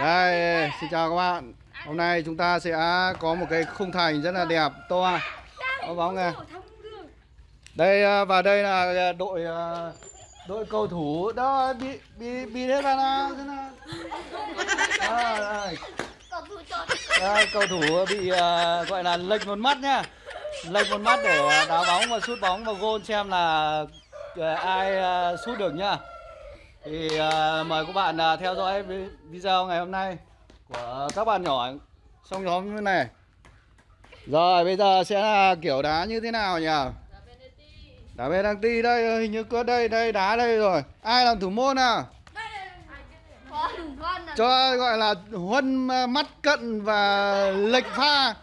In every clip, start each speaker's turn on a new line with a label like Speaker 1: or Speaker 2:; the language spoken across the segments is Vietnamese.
Speaker 1: Đây, xin chào các bạn. Hôm nay chúng ta sẽ có một cái khung thành rất là đẹp, to. Có bóng này. Đây à, và đây là đội à, đội cầu thủ đó bị bị bị thế vào nào thế nào. À, đây. Cầu thủ bị à, gọi là lệch một mắt nhá. Lệch một mắt để à, đá bóng và sút bóng vào gôn xem là à, ai à, sút được nhá. Thì à, mời các bạn à, theo dõi vi- video ngày hôm nay của các bạn nhỏ trong nhóm như này. Rồi bây giờ sẽ là kiểu đá như thế nào nhỉ? Đá ti đây hình như có đây đây đá đây rồi. Ai làm thủ môn nào? Cho gọi là huân à, mắt cận và lệch pha.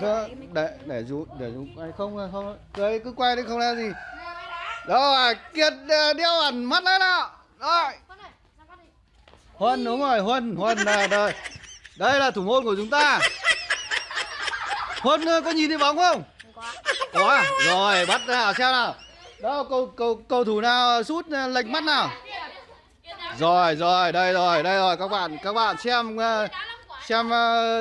Speaker 1: Cơ, để để chú để chú quay không không đấy cứ quay đi không là gì. Rồi kiệt ờ, đeo ẩn mắt lên nào rồi. Huân đúng rồi huân huân là đây. Đây là thủ môn của chúng ta. Huân có nhìn thấy bóng không? Có. À? rồi bắt nào xem nào. Đâu cầu cầu cầu thủ nào sút ờ, lệch mắt nào? Rồi rồi đây rồi đây rồi. Các bạn các bạn xem xem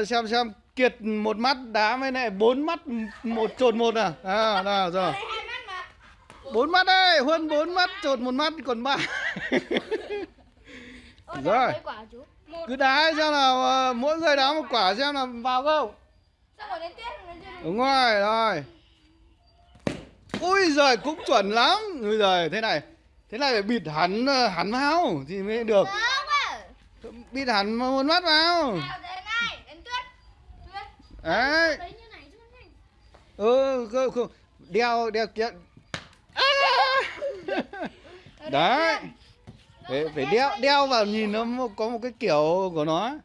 Speaker 1: xem xem kiệt một mắt đá với lại bốn mắt một chột một à? À nào rồi. bốn mắt đây huân bốn mắt chột một mắt còn ba. Rồi. cứ đá xem nào ờ, mỗi người đá một quả xem là vào không? Đúng rồi rồi. Ui giời cũng chuẩn lắm. Ui giời thế này thế này phải bịt hẳn ờ, hẳn vào thì mới được. Bịt hẳn một mắt vào đấy. Ừ không, không. đeo đeo kia. À! đấy. phải, phải đeo đeo vào nhìn nó có một cái kiểu của nó.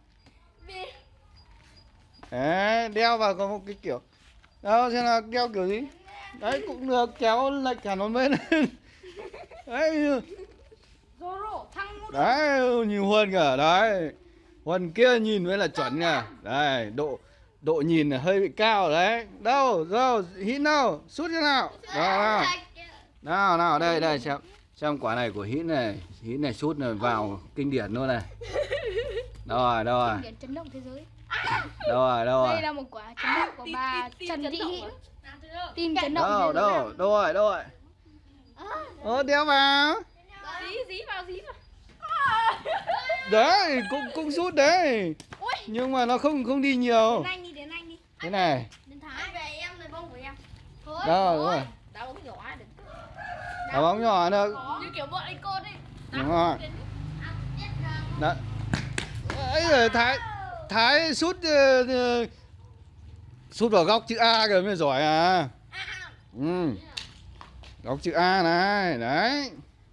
Speaker 1: Đấy đeo vào có một cái kiểu. Đâu xem là đeo kiểu gì? Đấy cũng được kéo lệch hẳn một bên. Đấy. Đấy nhìn huân cả đấy. Huân kia nhìn mới là chuẩn nha. Đây độ độ nhìn là hơi bị cao đấy. Đâu đâu hít đâu sút thế nào. Đó, nào. nào đây đây xem. Xem quả này của hít này hít này sút này vào kinh điển luôn này. Đâu rồi đâu rồi.
Speaker 2: Điển chấn động thế giới.
Speaker 1: đâu rồi.
Speaker 2: Đây
Speaker 1: rồi
Speaker 2: là một quả chấn động của bà Trần Thị Hiễu. Tim chấn động
Speaker 1: đâu đâu đâu rồi đâu. Rồi ờ đeo vào
Speaker 2: Dí dí vào dí vào.
Speaker 1: đấy cũng cũng sút đấy Nhưng mà nó không không đi nhiều
Speaker 2: đến anh đi, đến anh đi.
Speaker 1: thế này
Speaker 2: Đến Thái. về em lấy bông của em. Thôi.
Speaker 1: đâu đúng rồi
Speaker 2: Đá bóng nhỏ đừng.
Speaker 1: đá bóng nhỏ được
Speaker 2: Như kiểu bọn anh côn ấy.
Speaker 1: đúng rồi Đó. ấy rồi thái thái sút ờ, ờ, sút vào góc chữ A kìa mới giỏi à ừ góc chữ A này đấy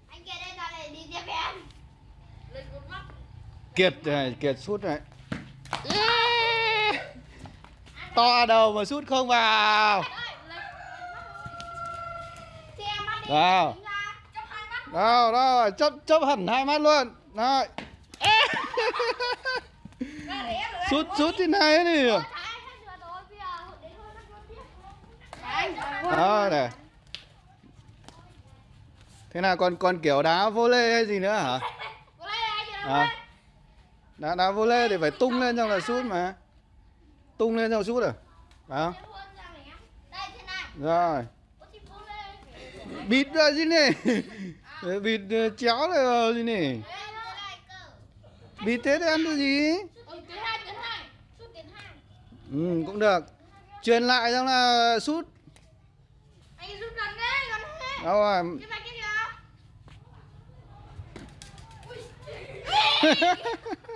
Speaker 2: Anh kia đây đi tiếp em.
Speaker 1: Kiệt này kiệt sút này Yeah. to đầu mà sút không vào. Nào. đâu đâu chấp chấp hẳn hai mắt luôn. Rồi. Sút sút thế này. Đi đó này. Thế nào còn còn kiểu đá vô lê hay gì nữa hả? À. đá đá vô lê thì phải tung lên trong là sút mà. Tung lên trong sút à? Phải không? Rồi. Bịt ra gì nè. Bịt ờ, chéo vào gì nè. Bịt thế thì ăn được gì? Ừ cũng được. Truyền lại xong là sút. Đâu rồi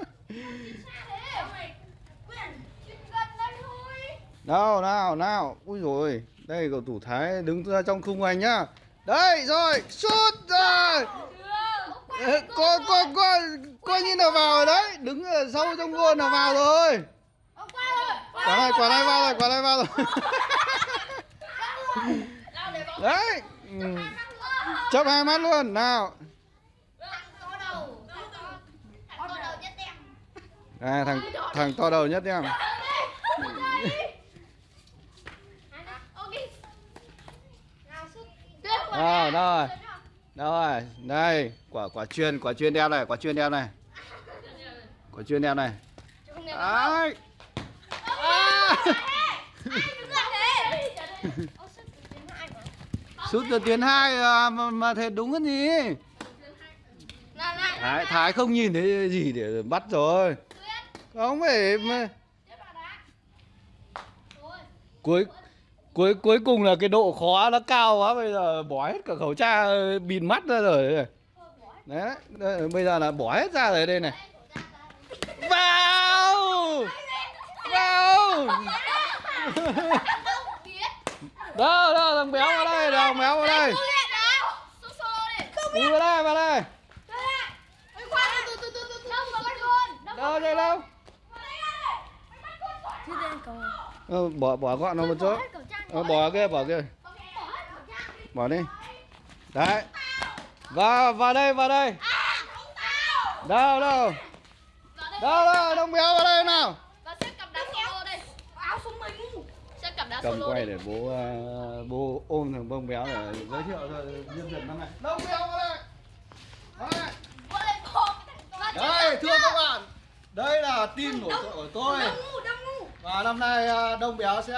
Speaker 1: nào nào nào. Ui rồi đây cầu thủ thái đứng ra trong khung anh nhá. Đây rồi sút rồi. Có coi coi coi coi như là vào rồi đấy? Đứng ở sâu trong gôn là vào rồi. Quả này quả này vào rồi quả này vào rồi. Đấy. Ừ. Chấp hai mắt luôn. Nào. À, thằng thằng to đầu nhất em. À, rồi. Đâu rồi đây quả quả chuyên quả chuyên đeo này quả chuyên đeo này. Quả chuyên đeo này. Đấy. À. sút từ tuyến hai à, mà, mà thế đúng cái gì? Thái, Thái không nhìn thấy gì để bắt rồi. Không phải mà cuối cuối cuối cùng là cái độ khó nó cao quá bây giờ bỏ hết cả khẩu trang bịt mắt ra rồi đấy, đấy bây giờ là bỏ hết ra rồi đây này. Vào! Vào! Đâu đâu thằng béo vào đây thằng béo vào đây. Đi. Vào đây vào đây. Đâu đây đâu? Ờ, bỏ bỏ gọn nó một chỗ ờ, bỏ kia bỏ kia bỏ đi. Đấy. Vào vào đây vào đây. Đâu đâu. Đâu đâu đông béo vào đây nào. Cầm quay để bố uh, bố ôm thằng bông béo để giới thiệu cho nhân dân năm nay đông béo vào đây. Vào đây. Đây thưa các bạn. Đây là tin của, của tôi. và năm nay à, đông béo sẽ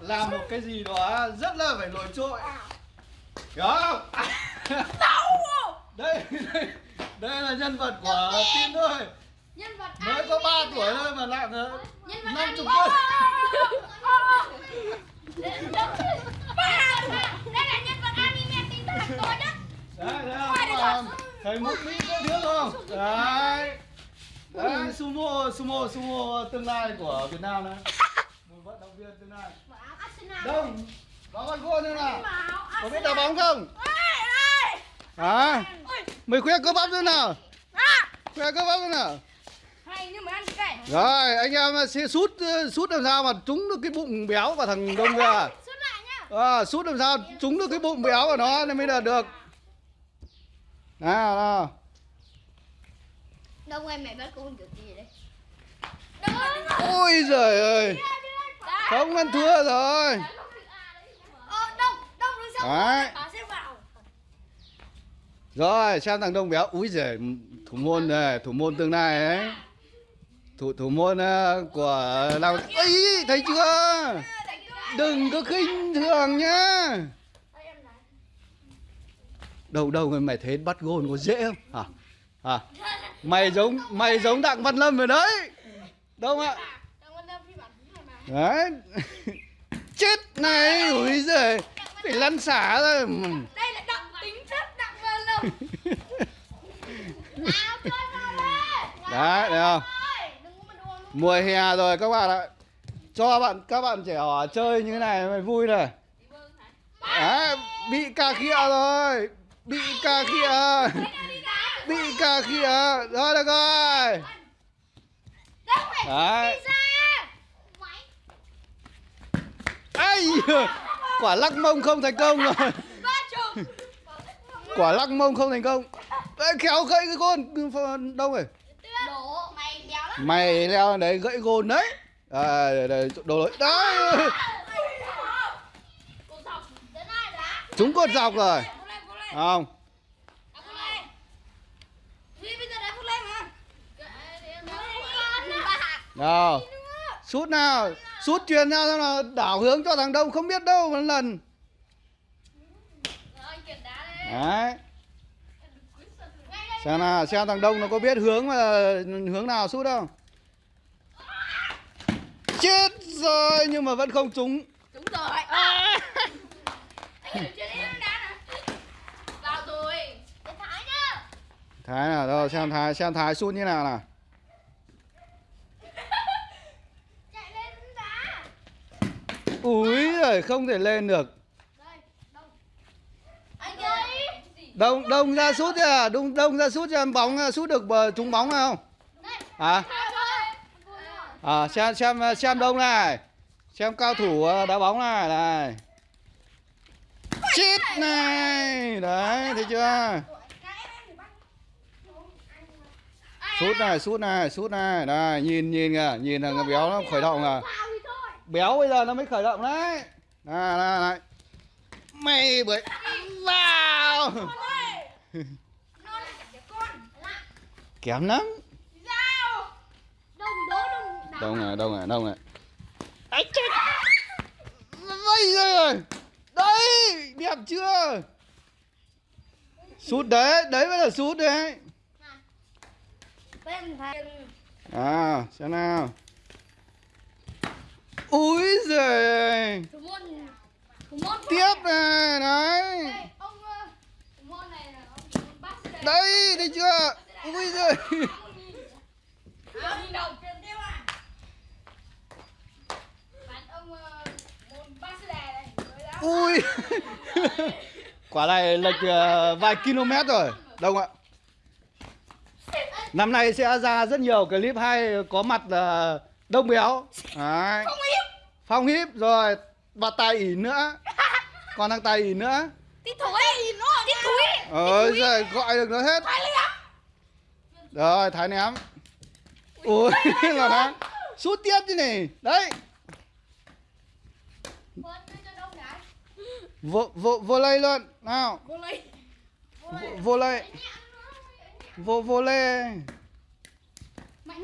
Speaker 1: làm một cái gì đó rất là phải nổi trội. Hiểu không? Đây đây đây là nhân vật của tin thôi. Mới có 3 tuổi thôi mà nặng năm chục cân đấy đấy không? mỹ có thiếu không? Đấy. Đấy sumo sumo sumo tương lai của việt nam đấy. Một vận động viên tương lai đông bóng con gôn nữa nào. Có biết đá bóng không? À mày khoe cơ bắp nữa nào. Khoe cơ bắp nữa nào. Rồi anh em sẽ sút sút làm sao mà trúng được cái bụng béo của thằng đông kia à, sút làm sao trúng được cái bụng béo của nó nên mới là được. Nào nào.
Speaker 2: Đông em mẹ bắt con kiểu gì đấy
Speaker 1: ôi giời ơi không ăn thua rồi.
Speaker 2: Ờ,
Speaker 1: Đấy. Rồi xem thằng đông béo. Úi giời thủ môn này thủ môn tương lai ấy. Thủ thủ môn ờ, của lao ấy thấy chưa? Đừng có khinh thường nhá. Đâu đâu mà mày thấy bắt gôn có dễ không? Hả? Hả? Mày giống mày giống đặng văn lâm rồi đấy. Đâu ạ
Speaker 2: Đông Văn Lâm phi bản thứ hai mà
Speaker 1: đấy. Chết này ui giời. Phải lăn xả ra.
Speaker 2: Đây là đặng tính chất đặng vào đây.
Speaker 1: Đấy thấy không? mùa hè rồi các bạn ạ. Cho bạn các bạn trẻ ở chơi như thế này mày vui này. Đấy, bị cà khịa rồi. Bị cà khịa. Bị cà khịa. Rồi được rồi. Đấy ấy quả lắc mông không thành công rồi. Quả lắc mông không thành công. Ê, Kéo gãy cái gôn. Đâu rồi?
Speaker 2: Đổ mày
Speaker 1: mày leo đấy gãy gôn đấy. À, đây, đây, đồ lỗi. Đấy chúng cột dọc rồi. Không. Nào. Sút nào sút truyền ra xong là đảo hướng cho thằng đông không biết đâu một lần. Đấy. Xem nào xem thằng đông nó có biết hướng mà hướng nào sút không chết rồi nhưng mà vẫn không trúng.
Speaker 2: Đúng rồi.
Speaker 1: À.
Speaker 2: Thái
Speaker 1: nào đâu xem thái xem thái sút như nào nào
Speaker 2: Chạy lên đá
Speaker 1: úi rồi không thể lên được.
Speaker 2: Đông
Speaker 1: đông ra sút chưa đông đông ra sút cho em bóng sút được bờ trúng bóng không à à xem xem xem đông này. Xem cao thủ ờ, đá bóng này này. Chết này. Đấy thấy chưa? Sút này sút này sút này. Đây nhìn nhìn kìa nhìn thằng béo nó khởi động à.
Speaker 2: thì thôi
Speaker 1: béo bây giờ nó mới khởi động đấy. Này này này. Mày bởi vào! Kém lắm.
Speaker 2: Đông
Speaker 1: này đông này đông này. Ấy chết! Bây giờ đây đẹp chưa? Sút đấy đấy mới là sút đấy. À xem nào ui giời
Speaker 2: Thủ môn Thủ môn
Speaker 1: tiếp này đấy
Speaker 2: Đây, ông ờ, thủ môn này là ông thủ môn bác đây
Speaker 1: đây thấy chưa? Ui giời.
Speaker 2: À, à ông ờ, này
Speaker 1: ui quả này lệch ờ, vài km rồi. đông ạ. Năm nay sẽ ra rất nhiều clip hay có mặt ờ, đông béo. Đấy.
Speaker 2: Không
Speaker 1: phong hiếp rồi và tài ỉ nữa. Còn thằng tài ỉ nữa.
Speaker 2: Tít thúi nó Tít thúi
Speaker 1: ơi giời gọi được nó hết. Rồi thái ném ui là nó sút tiếp chứ này đấy. Vô vô vô lây luôn. Nào.
Speaker 2: Vô lấy
Speaker 1: vô, vô lây. Vô vô lây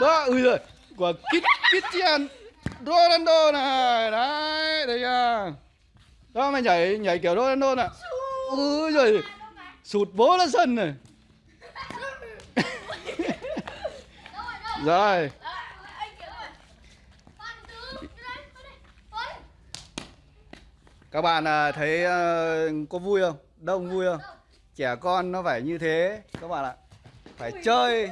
Speaker 1: đó ui rồi của kít kít Ronaldo này. Đấy thấy chưa đó, mày nhảy nhảy kiểu Ronaldo nè. Ui rồi. Sụt bố ra sân này.
Speaker 2: Rồi.
Speaker 1: Các bạn à, thấy à, có vui không? Đông vui không? Trẻ con nó phải như thế. Các bạn ạ. Phải chơi.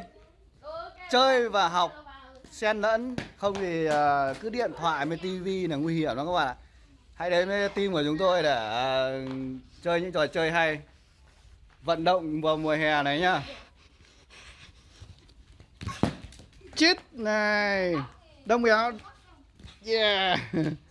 Speaker 1: Chơi và học xen lẫn, không thì ờ, cứ điện thoại với tivi là nguy hiểm lắm các bạn ạ. Hãy đến với team của chúng tôi để ờ, chơi những trò chơi hay. Vận động vào mùa hè này nhá. Chít này. Đông béo. Yeah.